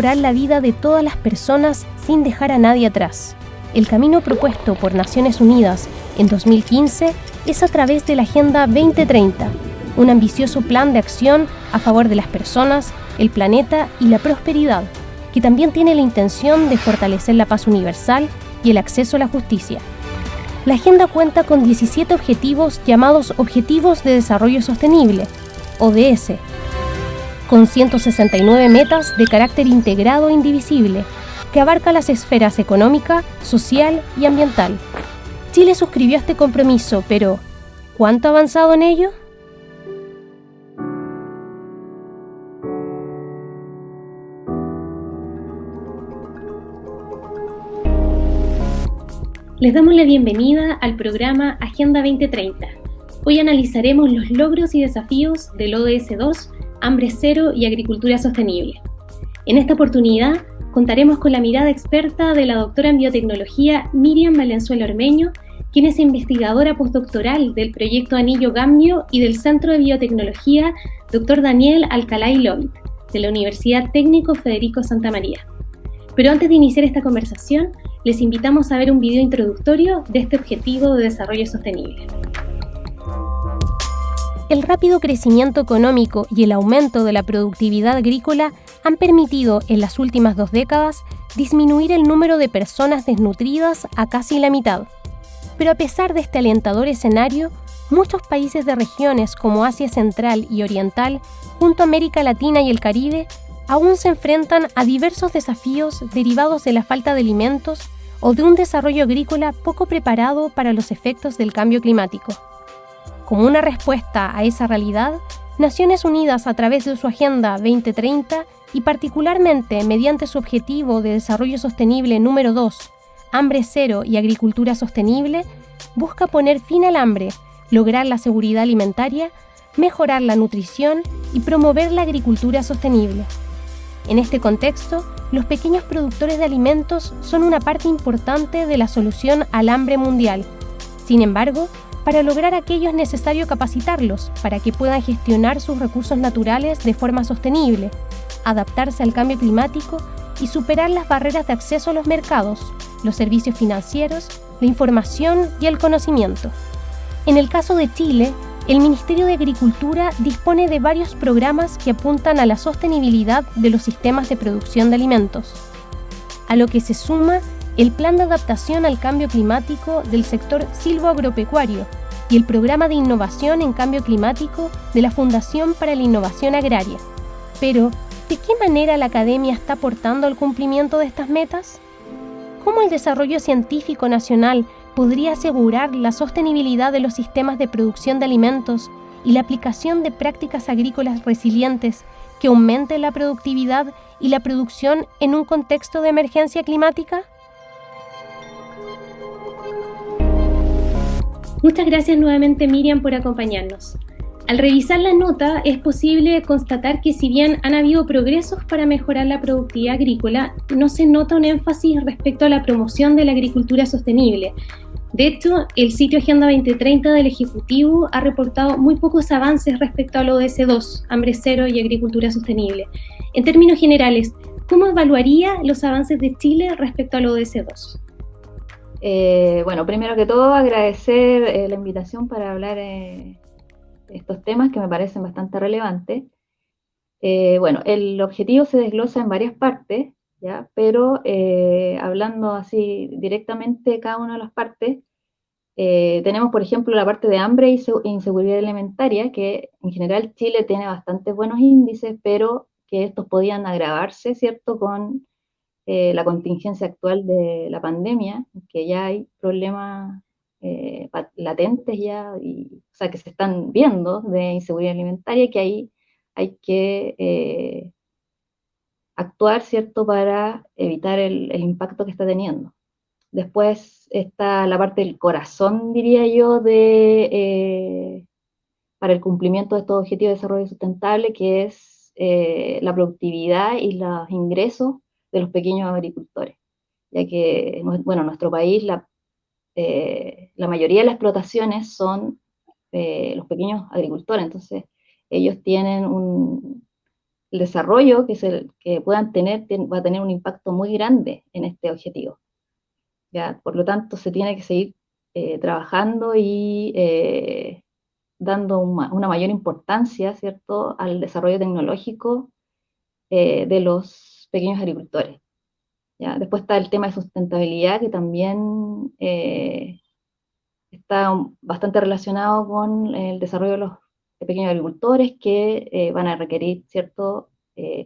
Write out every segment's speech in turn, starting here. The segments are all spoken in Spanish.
mejorar la vida de todas las personas sin dejar a nadie atrás. El camino propuesto por Naciones Unidas en 2015 es a través de la Agenda 2030, un ambicioso plan de acción a favor de las personas, el planeta y la prosperidad, que también tiene la intención de fortalecer la paz universal y el acceso a la justicia. La agenda cuenta con 17 objetivos llamados Objetivos de Desarrollo Sostenible, ODS, con 169 metas de carácter integrado e indivisible, que abarca las esferas económica, social y ambiental. Chile suscribió este compromiso, pero ¿cuánto ha avanzado en ello? Les damos la bienvenida al programa Agenda 2030. Hoy analizaremos los logros y desafíos del ODS 2, Hambre Cero y Agricultura Sostenible. En esta oportunidad contaremos con la mirada experta de la doctora en biotecnología Miriam Valenzuela Ormeño, quien es investigadora postdoctoral del proyecto Anillo Gambio y del Centro de Biotecnología Dr. Daniel Alcalá Lloyd, de la Universidad Técnico Federico Santa María. Pero antes de iniciar esta conversación, les invitamos a ver un video introductorio de este objetivo de desarrollo sostenible. El rápido crecimiento económico y el aumento de la productividad agrícola han permitido en las últimas dos décadas disminuir el número de personas desnutridas a casi la mitad. Pero a pesar de este alentador escenario, muchos países de regiones como Asia Central y Oriental, junto a América Latina y el Caribe, aún se enfrentan a diversos desafíos derivados de la falta de alimentos o de un desarrollo agrícola poco preparado para los efectos del cambio climático. Como una respuesta a esa realidad, Naciones Unidas a través de su Agenda 2030 y particularmente mediante su objetivo de desarrollo sostenible número 2, hambre cero y agricultura sostenible, busca poner fin al hambre, lograr la seguridad alimentaria, mejorar la nutrición y promover la agricultura sostenible. En este contexto, los pequeños productores de alimentos son una parte importante de la solución al hambre mundial. Sin embargo, para lograr aquello es necesario capacitarlos para que puedan gestionar sus recursos naturales de forma sostenible, adaptarse al cambio climático y superar las barreras de acceso a los mercados, los servicios financieros, la información y el conocimiento. En el caso de Chile, el Ministerio de Agricultura dispone de varios programas que apuntan a la sostenibilidad de los sistemas de producción de alimentos, a lo que se suma el Plan de Adaptación al Cambio Climático del sector silvoagropecuario y el Programa de Innovación en Cambio Climático de la Fundación para la Innovación Agraria. Pero, ¿de qué manera la academia está aportando al cumplimiento de estas metas? ¿Cómo el desarrollo científico nacional podría asegurar la sostenibilidad de los sistemas de producción de alimentos y la aplicación de prácticas agrícolas resilientes que aumenten la productividad y la producción en un contexto de emergencia climática? Muchas gracias nuevamente Miriam por acompañarnos. Al revisar la nota es posible constatar que si bien han habido progresos para mejorar la productividad agrícola, no se nota un énfasis respecto a la promoción de la agricultura sostenible. De hecho, el sitio Agenda 2030 del Ejecutivo ha reportado muy pocos avances respecto al ODS 2, hambre cero y agricultura sostenible. En términos generales, ¿cómo evaluaría los avances de Chile respecto al ODS 2? Eh, bueno, primero que todo agradecer eh, la invitación para hablar eh, de estos temas que me parecen bastante relevantes. bueno, el objetivo se desglosa en varias partes, ¿ya? pero hablando así directamente de cada una de las partes, tenemos por ejemplo la parte de hambre e inseguridad alimentaria, que en general Chile tiene bastante buenos índices, pero que estos podían agravarse, ¿cierto?, con eh, la contingencia actual de la pandemia, que ya hay problemas eh, latentes ya, y, o sea, que se están viendo de inseguridad alimentaria, que ahí hay que eh, actuar, ¿cierto?, para evitar el, impacto que está teniendo. Después está la parte del corazón, diría yo, de, para el cumplimiento de estos objetivos de desarrollo sustentable, que es la productividad y los ingresos de los pequeños agricultores, ya que, bueno, en nuestro país la, eh, la mayoría de las explotaciones son eh, los pequeños agricultores, entonces ellos tienen un, desarrollo que, se, que puedan tener va a tener un impacto muy grande en este objetivo. ¿ya? Por lo tanto, se tiene que seguir eh, trabajando y eh, dando una, mayor importancia, ¿cierto?, al desarrollo tecnológico de los pequeños agricultores. ¿ya? Después está el tema de sustentabilidad, que también está bastante relacionado con el desarrollo de los pequeños agricultores que van a requerir cierta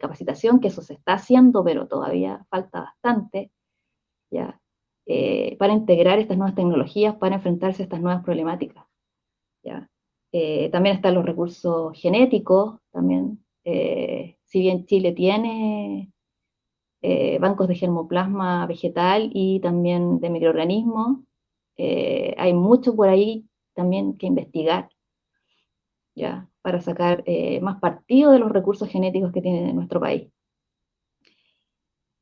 capacitación, que eso se está haciendo, pero todavía falta bastante. ¿ya? Eh, para integrar estas nuevas tecnologías, para enfrentarse a estas nuevas problemáticas. Eh, también están los recursos genéticos, también, eh, si bien Chile tiene bancos de germoplasma vegetal y también de microorganismos, hay mucho por ahí también que investigar, ¿ya? para sacar más partido de los recursos genéticos que tiene nuestro país.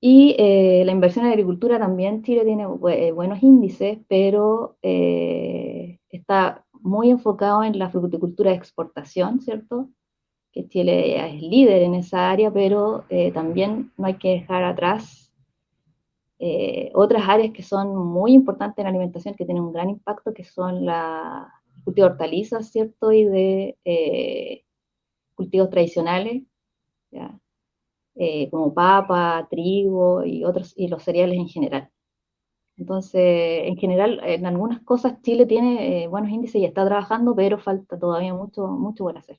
Y eh, la inversión en agricultura también Chile tiene eh, buenos índices, pero eh, está muy enfocado en la fruticultura de exportación, ¿cierto? Que Chile es líder en esa área, pero también no hay que dejar atrás otras áreas que son muy importantes en la alimentación, que tienen un gran impacto, que son la cultivo de hortalizas, ¿cierto? Y de cultivos tradicionales, ¿ya? Eh, como papa, trigo y otros, y los cereales en general. Entonces, en general, en algunas cosas Chile tiene eh, buenos índices y está trabajando, pero falta todavía mucho, mucho por hacer.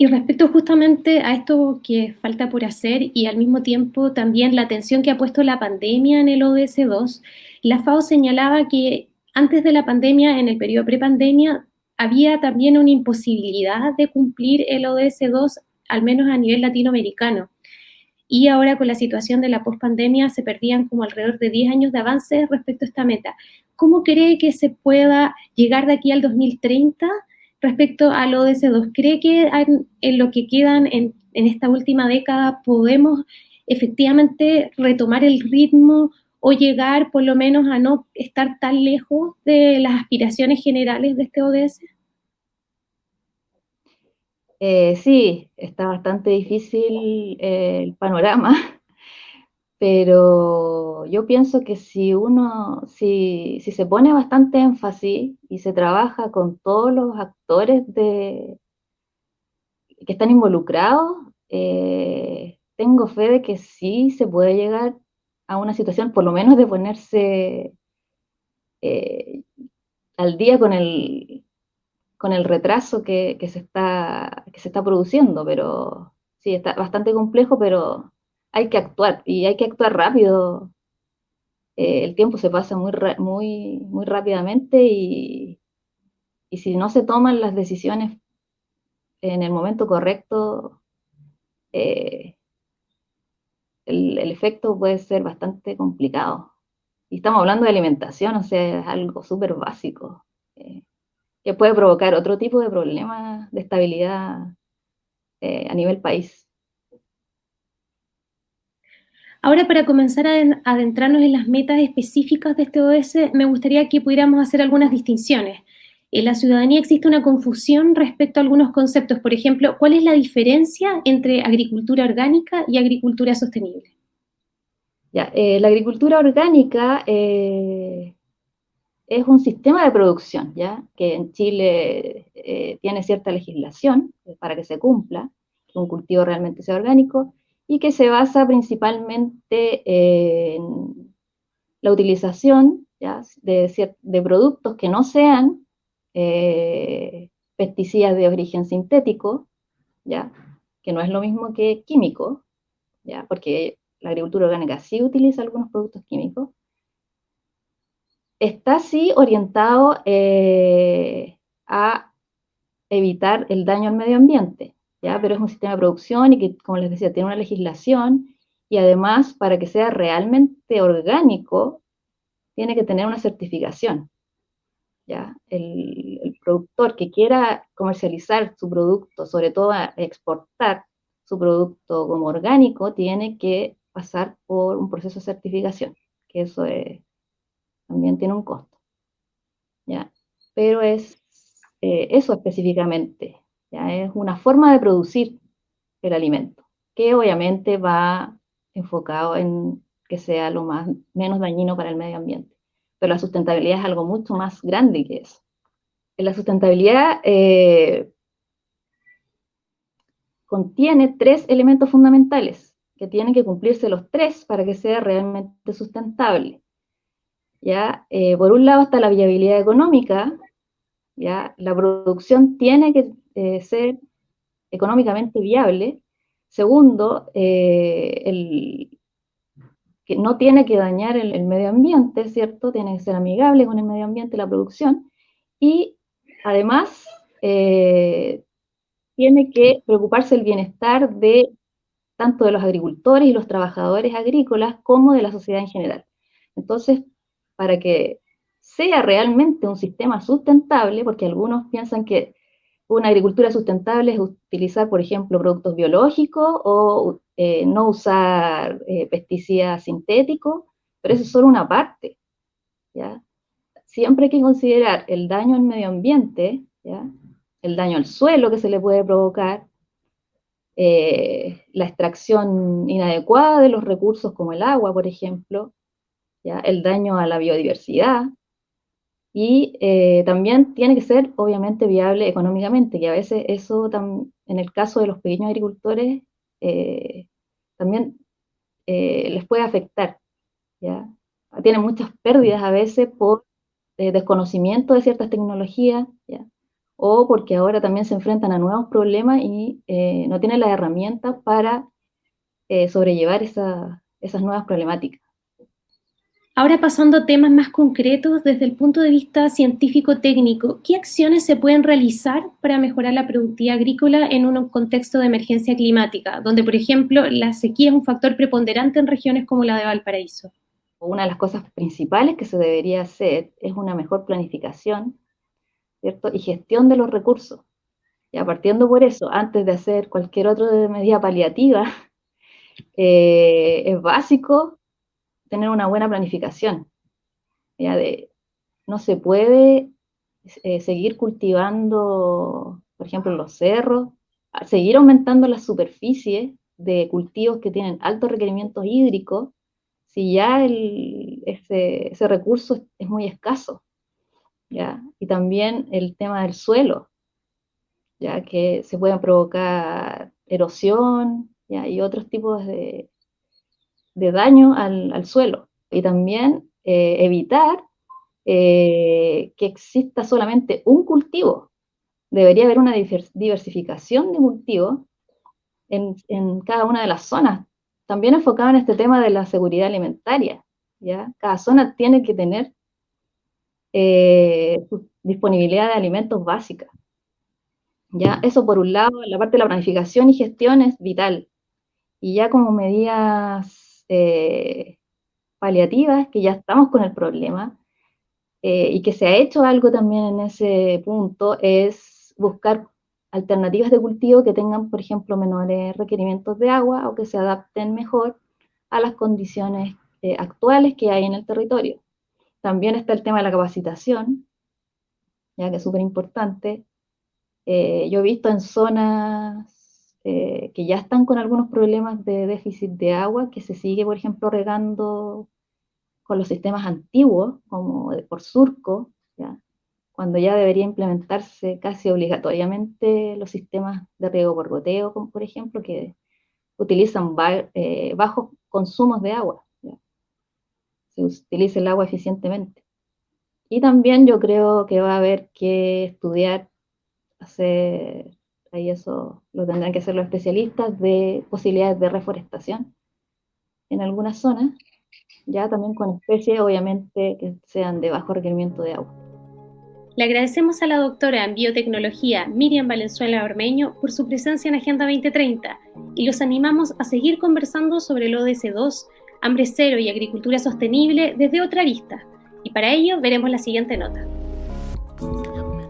Y respecto justamente a esto que falta por hacer y al mismo tiempo también la atención que ha puesto la pandemia en el ODS 2, la FAO señalaba que antes de la pandemia, en el periodo prepandemia, había también una imposibilidad de cumplir el ODS 2 al menos a nivel latinoamericano. Y ahora con la situación de la pospandemia se perdían como alrededor de 10 años de avance respecto a esta meta. ¿Cómo cree que se pueda llegar de aquí al 2030 respecto al ODS2? ¿Cree que en lo que quedan en, esta última década podemos efectivamente retomar el ritmo o llegar por lo menos a no estar tan lejos de las aspiraciones generales de este ODS? Eh, sí, está bastante difícil el panorama, pero yo pienso que si uno, si, se pone bastante énfasis y se trabaja con todos los actores de, que están involucrados, eh, tengo fe de que sí se puede llegar a una situación, por lo menos de ponerse al día con el, con el retraso que, se está, que se está produciendo, pero sí, está bastante complejo, pero hay que actuar y hay que actuar rápido. Eh, el tiempo se pasa muy, muy, muy rápidamente y, si no se toman las decisiones en el momento correcto, eh, el, efecto puede ser bastante complicado. Y estamos hablando de alimentación, o sea, es algo súper básico. Eh, que puede provocar otro tipo de problemas de estabilidad a nivel país. Ahora, para comenzar a adentrarnos en las metas específicas de este ODS, me gustaría que pudiéramos hacer algunas distinciones. En la ciudadanía existe una confusión respecto a algunos conceptos. Por ejemplo, ¿cuál es la diferencia entre agricultura orgánica y agricultura sostenible? Eh, la agricultura orgánica eh, es un sistema de producción, ¿ya? Que en Chile eh, tiene cierta legislación para que se cumpla, que un cultivo realmente sea orgánico, y que se basa principalmente en la utilización De, productos que no sean eh, pesticidas de origen sintético, ¿ya? que no es lo mismo que químico, ¿ya? porque la agricultura orgánica sí utiliza algunos productos químicos, está sí orientado eh, a evitar el daño al medio ambiente, ¿ya? pero es un sistema de producción y que, como les decía, tiene una legislación y además para que sea realmente orgánico, tiene que tener una certificación. ¿ya? El, el productor que quiera comercializar su producto, sobre todo exportar su producto como orgánico, tiene que pasar por un proceso de certificación, que eso es también tiene un costo. ¿ya? Pero es eh, eso específicamente, ¿ya? es una forma de producir el alimento, que obviamente va enfocado en que sea lo más, menos dañino para el medio ambiente. Pero la sustentabilidad es algo mucho más grande que eso. La sustentabilidad eh, contiene tres elementos fundamentales, que tienen que cumplirse los tres para que sea realmente sustentable. ¿ya? Eh, por un lado está la viabilidad económica, ¿ya? la producción tiene que eh, ser económicamente viable. Segundo, eh, el, que no tiene que dañar el, medio ambiente, ¿cierto? Tiene que ser amigable con el medio ambiente la producción. Y además, tiene que preocuparse el bienestar de tanto de los agricultores y los trabajadores agrícolas como de la sociedad en general. Entonces, para que sea realmente un sistema sustentable, porque algunos piensan que una agricultura sustentable es utilizar, por ejemplo, productos biológicos o eh, no usar eh, pesticidas sintéticos, pero eso es solo una parte. ¿ya? Siempre hay que considerar el daño al medio ambiente, ¿ya? el daño al suelo que se le puede provocar, eh, la extracción inadecuada de los recursos como el agua, por ejemplo, el daño a la biodiversidad, y eh, también tiene que ser obviamente viable económicamente, que a veces eso en el caso de los pequeños agricultores eh, también eh, les puede afectar. ¿ya? Tienen muchas pérdidas a veces por desconocimiento de ciertas tecnologías, o porque ahora también se enfrentan a nuevos problemas y no tienen las herramientas para sobrellevar esas nuevas problemáticas. Ahora pasando a temas más concretos desde el punto de vista científico-técnico, ¿qué acciones se pueden realizar para mejorar la productividad agrícola en un contexto de emergencia climática, donde, por ejemplo, la sequía es un factor preponderante en regiones como la de Valparaíso? Una de las cosas principales que se debería hacer es una mejor planificación ¿cierto? y gestión de los recursos. Ya partiendo por eso, antes de hacer cualquier otra medida paliativa, eh, es básico tener una buena planificación. Ya de, no se puede eh, seguir cultivando, por ejemplo, los cerros, seguir aumentando la superficie de cultivos que tienen altos requerimientos hídricos, si ya ese, recurso es, muy escaso. ¿ya? Y también el tema del suelo, ya que se pueden provocar erosión y otros tipos de, de daño al, suelo y también eh, evitar eh, que exista solamente un cultivo. Debería haber una diversificación de cultivos en, cada una de las zonas. También enfocado en este tema de la seguridad alimentaria. ¿ya? Cada zona tiene que tener eh, disponibilidad de alimentos básica. ¿ya? Eso por un lado, la parte de la planificación y gestión es vital. Y ya como medidas eh, paliativas, que ya estamos con el problema, eh, y que se ha hecho algo también en ese punto, es buscar alternativas de cultivo que tengan, por ejemplo, menores requerimientos de agua o que se adapten mejor a las condiciones eh, actuales que hay en el territorio. También está el tema de la capacitación, ya que es súper importante. yo he visto en zonas eh, que ya están con algunos problemas de déficit de agua, que se sigue, por ejemplo, regando con los sistemas antiguos, como por surco, ¿ya? cuando ya debería implementarse casi obligatoriamente los sistemas de riego por goteo, como por ejemplo, que utilizan eh, bajos consumos de agua. Se utiliza el agua eficientemente. Y también yo creo que va a haber que estudiar, hacer ahí eso lo tendrán que hacer los especialistas, de posibilidades de reforestación en algunas zonas, ya también con especies obviamente que sean de bajo requerimiento de agua. Le agradecemos a la doctora en biotecnología Miriam Valenzuela Ormeño por su presencia en Agenda 2030 y los animamos a seguir conversando sobre el ODS 2, hambre cero y agricultura sostenible desde otra vista. Y para ello veremos la siguiente nota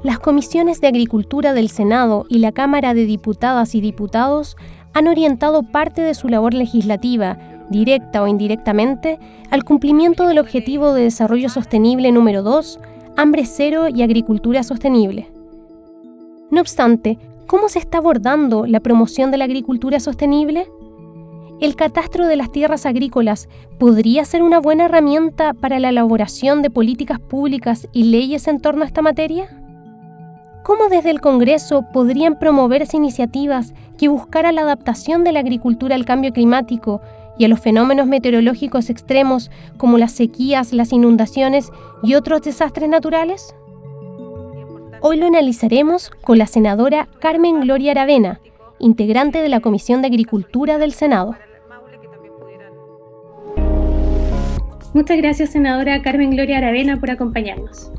las comisiones de Agricultura del Senado y la Cámara de Diputadas y Diputados han orientado parte de su labor legislativa, directa o indirectamente, al cumplimiento del Objetivo de Desarrollo Sostenible número 2, hambre cero y agricultura sostenible. No obstante, ¿cómo se está abordando la promoción de la agricultura sostenible? ¿El catastro de las tierras agrícolas podría ser una buena herramienta para la elaboración de políticas públicas y leyes en torno a esta materia? ¿Cómo desde el Congreso podrían promoverse iniciativas que buscaran la adaptación de la agricultura al cambio climático y a los fenómenos meteorológicos extremos como las sequías, las inundaciones y otros desastres naturales? Hoy lo analizaremos con la senadora Carmen Gloria Aravena, integrante de la Comisión de Agricultura del Senado. Muchas gracias, senadora Carmen Gloria Aravena, por acompañarnos.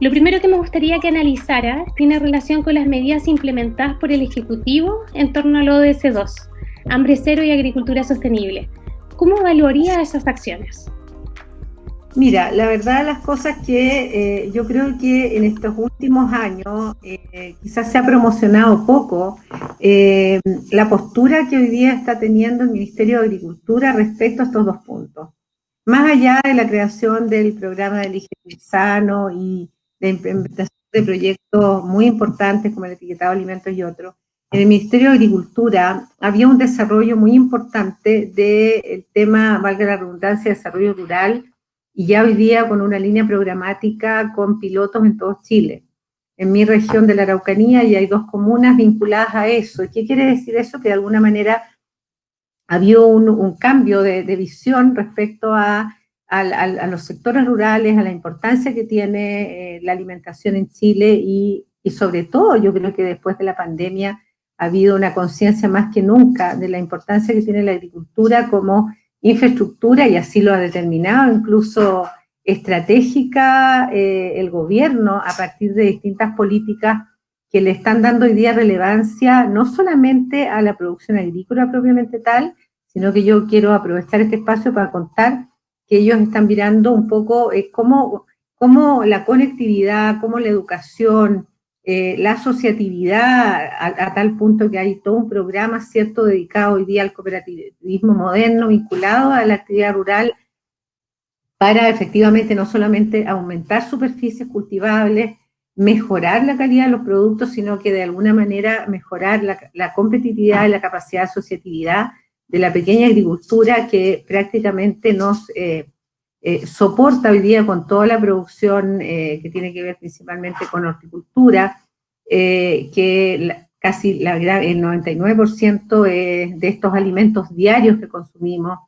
Lo primero que me gustaría que analizara tiene relación con las medidas implementadas por el Ejecutivo en torno al ODS 2, hambre cero y agricultura sostenible. ¿Cómo evaluaría esas acciones? Mira, la verdad las cosas que eh, yo creo que en estos últimos años eh, quizás se ha promocionado poco eh, la postura que hoy día está teniendo el Ministerio de Agricultura respecto a estos dos puntos. Más allá de la creación del programa de Elige Sano y de implementación de proyectos muy importantes como el etiquetado de alimentos y otros, en el Ministerio de Agricultura había un desarrollo muy importante del tema, valga la redundancia, desarrollo rural, y ya hoy día con una línea programática con pilotos en todo Chile. En mi región de la Araucanía y hay dos comunas vinculadas a eso. ¿Y qué quiere decir eso? Que de alguna manera había un, cambio de, visión respecto a, los sectores rurales, a la importancia que tiene eh, la alimentación en Chile y, sobre todo yo creo que después de la pandemia ha habido una conciencia más que nunca de la importancia que tiene la agricultura como infraestructura y así lo ha determinado incluso estratégica eh, el gobierno a partir de distintas políticas que le están dando hoy día relevancia no solamente a la producción agrícola propiamente tal, sino que yo quiero aprovechar este espacio para contar que ellos están mirando un poco eh, cómo, cómo, la conectividad, cómo la educación, eh, la asociatividad, a, tal punto que hay todo un programa, ¿cierto?, dedicado hoy día al cooperativismo moderno, vinculado a la actividad rural, para efectivamente no solamente aumentar superficies cultivables, mejorar la calidad de los productos, sino que de alguna manera mejorar la, competitividad y la capacidad de asociatividad de la pequeña agricultura que prácticamente nos eh, eh, soporta hoy día con toda la producción eh, que tiene que ver principalmente con horticultura, que casi la, el 99% de estos alimentos diarios que consumimos,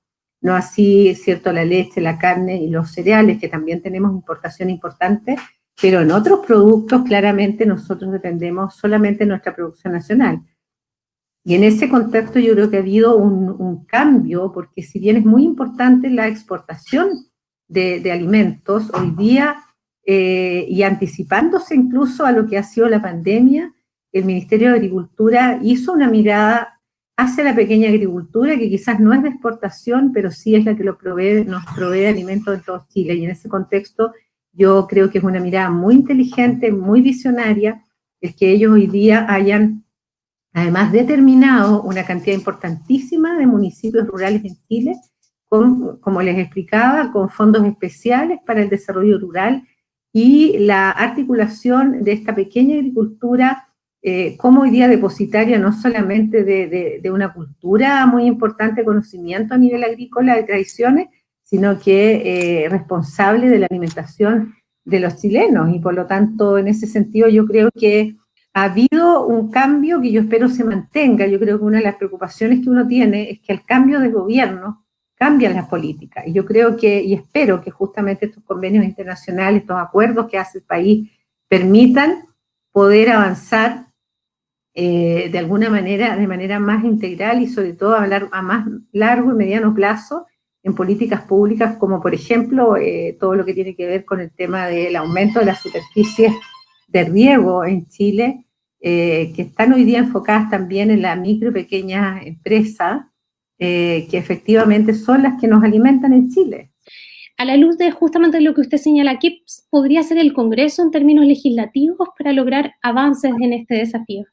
no así, cierto, la leche, la carne y los cereales, que también tenemos importación importante, pero en otros productos claramente nosotros dependemos solamente de nuestra producción nacional. Y en ese contexto yo creo que ha habido un, cambio, porque si bien es muy importante la exportación de, alimentos, hoy día, eh, y anticipándose incluso a lo que ha sido la pandemia, el Ministerio de Agricultura hizo una mirada hacia la pequeña agricultura, que quizás no es de exportación, pero sí es la que nos provee alimentos en todo Chile. Y en ese contexto yo creo que es una mirada muy inteligente, muy visionaria, es que ellos hoy día hayan además determinado una cantidad importantísima de municipios rurales en Chile, con, como les explicaba, con fondos especiales para el desarrollo rural y la articulación de esta pequeña agricultura eh, como hoy día depositaria no solamente de, una cultura muy importante, conocimiento a nivel agrícola de tradiciones, sino que eh, responsable de la alimentación de los chilenos. Y por lo tanto, en ese sentido, yo creo que ha habido un cambio que yo espero se mantenga. Yo creo que una de las preocupaciones que uno tiene es que al cambio de gobierno cambian las políticas. Y yo creo que, y espero que justamente estos convenios internacionales, estos acuerdos que hace el país, permitan poder avanzar eh, de alguna manera, de manera más integral y sobre todo hablar a más largo y mediano plazo en políticas públicas, como por ejemplo eh, todo lo que tiene que ver con el tema del aumento de las superficies de riego en Chile, eh, que están hoy día enfocadas también en la micro y pequeña empresa, eh, que efectivamente son las que nos alimentan en Chile. A la luz de justamente lo que usted señala, ¿qué podría ser el Congreso en términos legislativos para lograr avances en este desafío?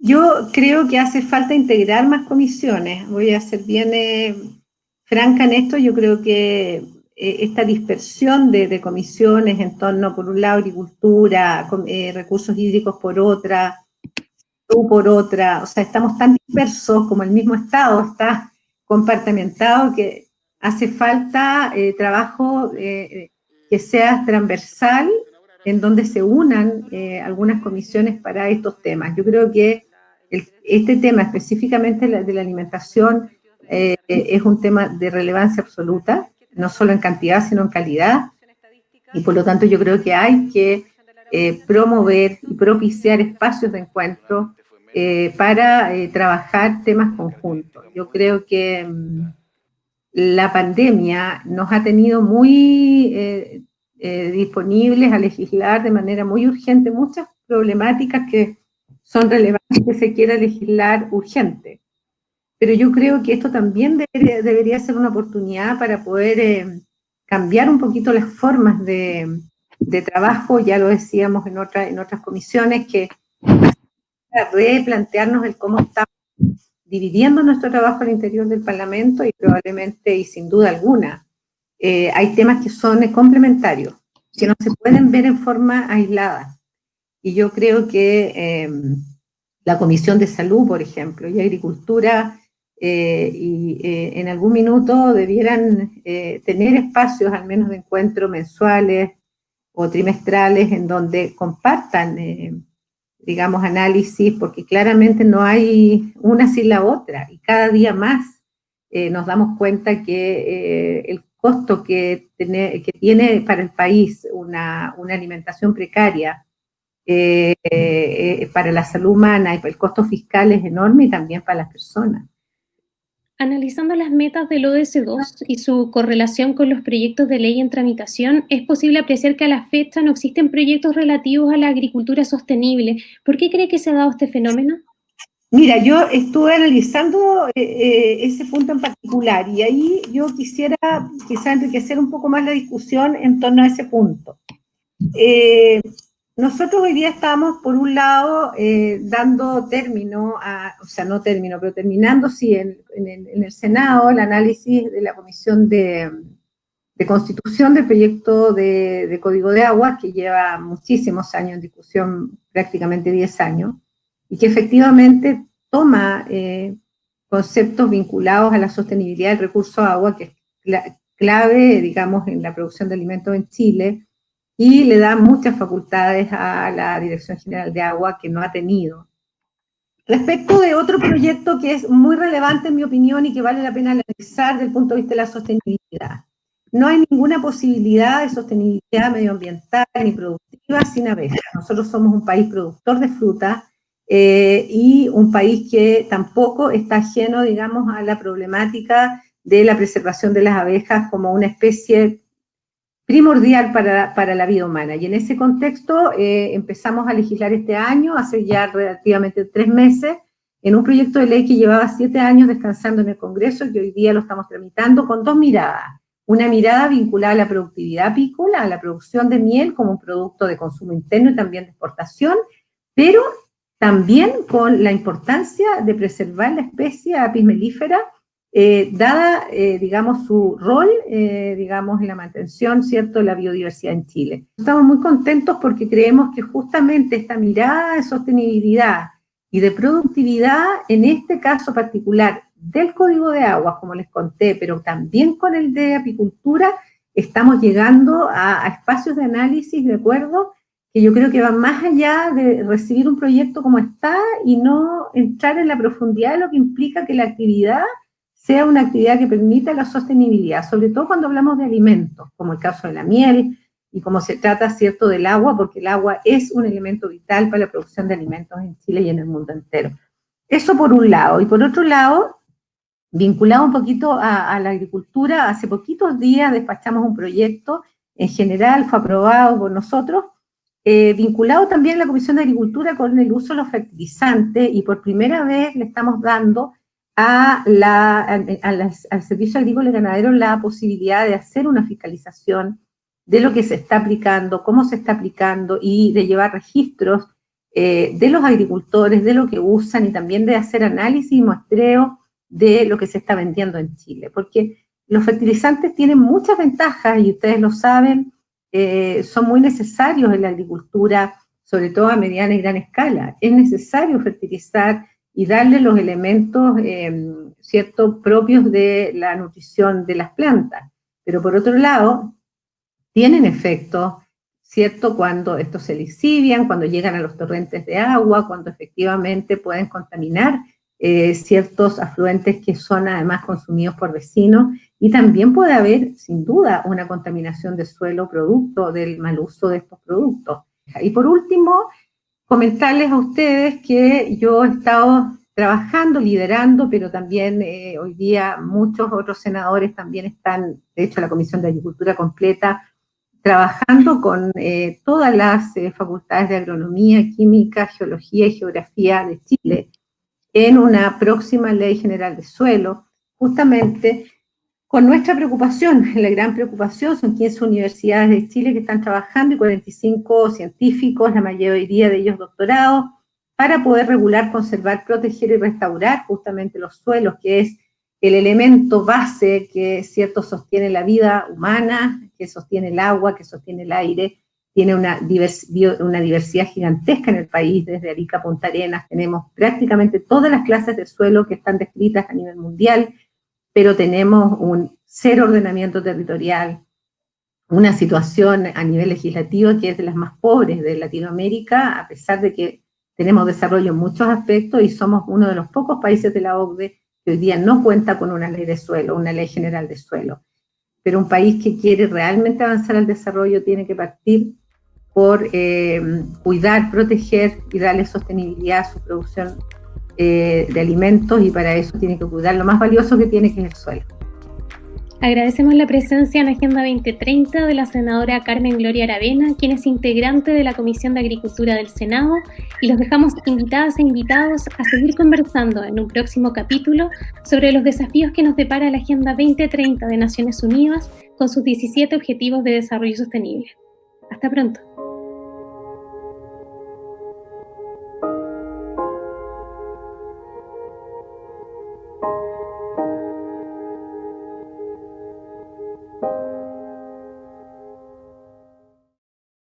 Yo creo que hace falta integrar más comisiones. Voy a ser bien franca en esto, yo creo que eh, esta dispersión de, comisiones en torno, por un lado, agricultura, eh, recursos hídricos por otra, por otra, o sea, estamos tan dispersos como el mismo Estado está compartimentado que hace falta eh, trabajo eh, que sea transversal en donde se unan eh, algunas comisiones para estos temas. Yo creo que este tema específicamente de la alimentación es un tema de relevancia absoluta, no solo en cantidad, sino en calidad, y por lo tanto yo creo que hay que promover y propiciar espacios de encuentro eh, para eh, trabajar temas conjuntos. Yo creo que mm, la pandemia nos ha tenido muy eh, disponibles a legislar de manera muy urgente muchas problemáticas que son relevantes que se quiera legislar urgente. Pero yo creo que esto también debería, ser una oportunidad para poder cambiar un poquito las formas de, de trabajo, ya lo decíamos en, otra, en otras comisiones, que replantearnos el cómo estamos dividiendo nuestro trabajo al interior del Parlamento y probablemente y sin duda alguna eh, hay temas que son complementarios, que no se pueden ver en forma aislada. Y yo creo que em, la Comisión de Salud, por ejemplo, y Agricultura, eh, y eh, en algún minuto debieran tener espacios al menos de encuentros mensuales o trimestrales en donde compartan digamos, análisis, porque claramente no hay una sin la otra, y cada día más eh, nos damos cuenta que eh, el costo que, tiene, para el país una, una alimentación precaria, eh, para la salud humana y para el costo fiscal es enorme y también para las personas. Analizando las metas del ODS-2 y su correlación con los proyectos de ley en tramitación, es posible apreciar que a la fecha no existen proyectos relativos a la agricultura sostenible. ¿Por qué cree que se ha dado este fenómeno? Mira, yo estuve analizando eh, eh, ese punto en particular y ahí yo quisiera quizá enriquecer un poco más la discusión en torno a ese punto. Eh, nosotros hoy día estamos, por un lado, eh, dando término, a, o sea, no término, pero terminando, sí, en, el, Senado el análisis de la Comisión de, Constitución del proyecto de, Código de Agua, que lleva muchísimos años en discusión, prácticamente 10 años, y que efectivamente toma eh, conceptos vinculados a la sostenibilidad del recurso agua, que es clave, digamos, en la producción de alimentos en Chile, y le da muchas facultades a la Dirección General de Agua que no ha tenido. Respecto de otro proyecto que es muy relevante en mi opinión y que vale la pena analizar desde el punto de vista de la sostenibilidad. No hay ninguna posibilidad de sostenibilidad medioambiental ni productiva sin abejas. Nosotros somos un país productor de fruta eh, y un país que tampoco está ajeno, digamos, a la problemática de la preservación de las abejas como una especie primordial para, la vida humana. Y en ese contexto eh, empezamos a legislar este año, hace ya relativamente tres meses, en un proyecto de ley que llevaba siete años descansando en el Congreso y hoy día lo estamos tramitando con dos miradas. Una mirada vinculada a la productividad apícola, a la producción de miel como un producto de consumo interno y también de exportación, pero también con la importancia de preservar la especie apis melífera eh, dada, eh, digamos, su rol, eh, digamos, en la mantención, ¿cierto?, de la biodiversidad en Chile. Estamos muy contentos porque creemos que justamente esta mirada de sostenibilidad y de productividad, en este caso particular del Código de Aguas, como les conté, pero también con el de apicultura, estamos llegando a, a espacios de análisis, de acuerdo, que yo creo que van más allá de recibir un proyecto como está y no entrar en la profundidad de lo que implica que la actividad sea una actividad que permita la sostenibilidad, sobre todo cuando hablamos de alimentos, como el caso de la miel, y como se trata, ¿cierto?, del agua, porque el agua es un elemento vital para la producción de alimentos en Chile y en el mundo entero. Eso por un lado. Y por otro lado, vinculado un poquito a, la agricultura, hace poquitos días despachamos un proyecto, en general fue aprobado por nosotros, eh, vinculado también a la Comisión de Agricultura con el uso de los fertilizantes, y por primera vez le estamos dando a la, al Servicio Agrícola y Ganadero la posibilidad de hacer una fiscalización de lo que se está aplicando, cómo se está aplicando y de llevar registros eh, de los agricultores, de lo que usan y también de hacer análisis y muestreo de lo que se está vendiendo en Chile. Porque los fertilizantes tienen muchas ventajas y ustedes lo saben, eh, son muy necesarios en la agricultura, sobre todo a mediana y gran escala. Es necesario fertilizar y darle los elementos, em, ¿cierto?, propios de la nutrición de las plantas. Pero por otro lado, tienen efecto, ¿cierto?, cuando estos se lixivian, cuando llegan a los torrentes de agua, cuando efectivamente pueden contaminar eh, ciertos afluentes que son además consumidos por vecinos y también puede haber, sin duda, una contaminación de suelo producto del mal uso de estos productos. Y por último, comentarles a ustedes que yo he estado trabajando, liderando, pero también eh, hoy día muchos otros senadores también están, de hecho la Comisión de Agricultura completa, trabajando con eh, todas las facultades de agronomía, química, geología y geografía de Chile en una próxima ley general de suelo, justamente con nuestra preocupación, la gran preocupación, son 15 universidades de Chile que están trabajando y 45 científicos, la mayoría de ellos doctorados, para poder regular, conservar, proteger y restaurar justamente los suelos, que es el elemento base que cierto sostiene la vida humana, que sostiene el agua, que sostiene el aire, tiene una, diversidad gigantesca en el país, desde Arica a Punta Arenas, tenemos prácticamente todas las clases de suelo que están descritas a nivel mundial, pero tenemos un cero ordenamiento territorial, una situación a nivel legislativo que es de las más pobres de Latinoamérica, a pesar de que tenemos desarrollo en muchos aspectos y somos uno de los pocos países de la OCDE que hoy día no cuenta con una ley de suelo, una ley general de suelo. Pero un país que quiere realmente avanzar al desarrollo tiene que partir por eh, cuidar, proteger y darle sostenibilidad a su producción eh, de alimentos y para eso tiene que cuidar lo más valioso que tiene, que es el suelo. Agradecemos la presencia en Agenda 2030 de la senadora Carmen Gloria Aravena, quien es integrante de la Comisión de Agricultura del Senado, y los dejamos invitadas e invitados a seguir conversando en un próximo capítulo sobre los desafíos que nos depara la Agenda 2030 de Naciones Unidas con sus 17 Objetivos de Desarrollo Sostenible. Hasta pronto.